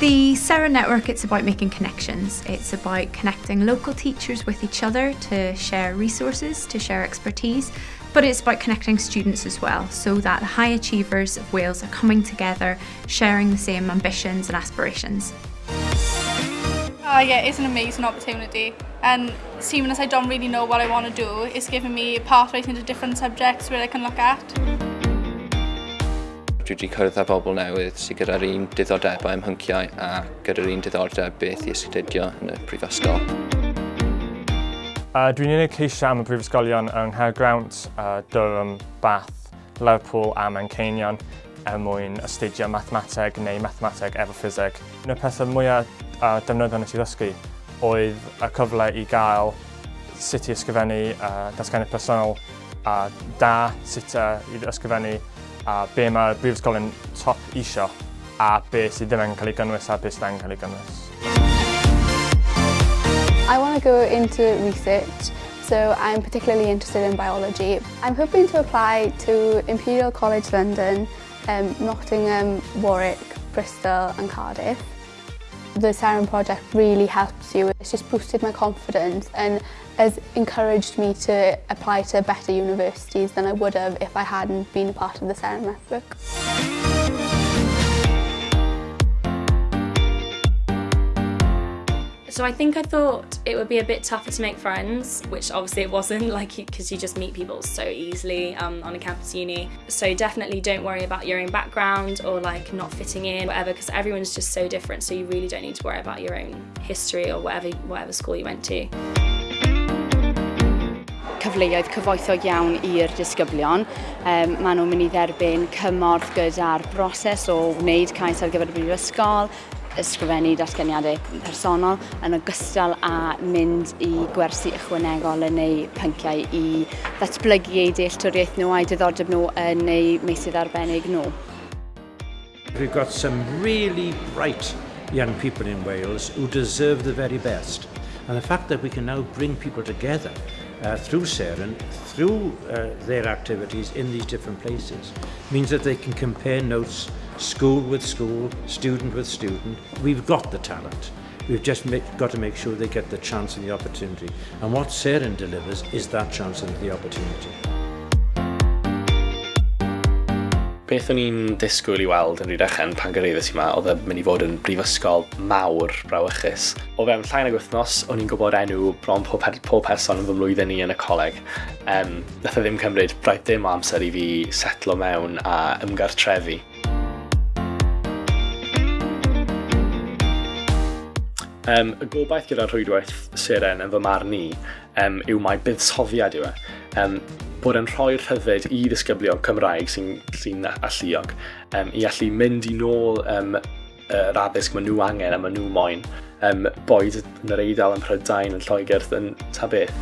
Sarah Network, it's about making connections. It's about connecting local teachers with each other to share resources, to share expertise, but it's about connecting students as well, so that high achievers of Wales are coming together, sharing the same ambitions and aspirations. Uh, yeah, it's an amazing opportunity and seeing as I don't really know what I want to do, it's given me pathways into different subjects where I can look at. dwi wedi cyrraedd â bobl newydd sydd gyda'r un diddordebau ym hynciau a gyda'r un diddordeb beth i astudio yn y prifysgol. Uh, Dwi'n unig ceisio am y prifysgolion yng Nghaergrawnt, uh, Durham, Bath, Lerpool a Manceinion er mwyn astudio mathemateg neu mathemateg efo ffiseg. Un o'r pethau mwyaf uh, defnyddio nes i ddysgu oedd y cyfle i gael sut i ysgrifennu uh, datganiad personol a da sut uh, i ysgrifennu a be mae'r brifysgol yn top isio a be sydd ddim yn cael ei gynnwys a be sydd yn cael ei gynnwys. I want to go into research so I'm particularly interested in biology. I'm hoping to apply to Imperial College London, um, Nottingham, Warwick, Bristol and Cardiff the Siren Project really helps you. It's just boosted my confidence and has encouraged me to apply to better universities than I would have if I hadn't been a part of the Siren Network. So I think I thought it would be a bit tougher to make friends, which obviously it wasn't, like because you just meet people so easily um, on a campus uni. So definitely don't worry about your own background or like not fitting in, whatever, because everyone's just so different. So you really don't need to worry about your own history or whatever, whatever school you went to. cyfleoedd cyfoethog iawn i'r disgyblion. Um, maen nhw'n mynd i dderbyn cymorth gyda'r broses o wneud cais ar gyfer y brifysgol, ysgrifennu datganiadau personol yn ogystal â mynd i gwersi ychwanegol yn neu pynciau i ddatblygu eu dealltwriaeth nhw a'i diddordeb nhw yn neu meysydd arbennig nhw. We've got some really bright young people in Wales who deserve the very best. And the fact that we can now bring people together uh, through SEREN, through uh, their activities in these different places, means that they can compare notes school with school, student with student. We've got the talent. We've just make, got to make sure they get the chance and the opportunity. And what SEREN delivers is that chance and the opportunity. beth o'n i'n disgwyl i weld yn Rydechen pan gyrraeddus i yma oedd yn mynd i fod yn brifysgol mawr brawychus. O fewn llain ag wythnos, o'n i'n gwybod enw bron pob, pob person yn fy mlwyddyn ni yn y coleg. Um, nath o ddim cymryd braidd dim amser i fi setlo mewn a ymgartrefi. Um, y gobaith gyda rhwydwaith seren yn fy marn i um, yw mae buddsoddiad yw e. Um, bod yn rhoi rhyddid i ddisgyblion Cymraeg sy'n sy, alluog um, i allu mynd i nôl um, yr addysg maen nhw angen a maen nhw moyn um, boed yn yr eidl yn Prydain yn Lloegr yn ta beth.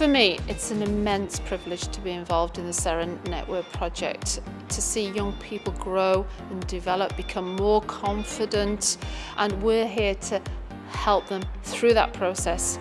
For me, it's an immense privilege to be involved in the Seren Network project, to see young people grow and develop, become more confident, and we're here to help them through that process.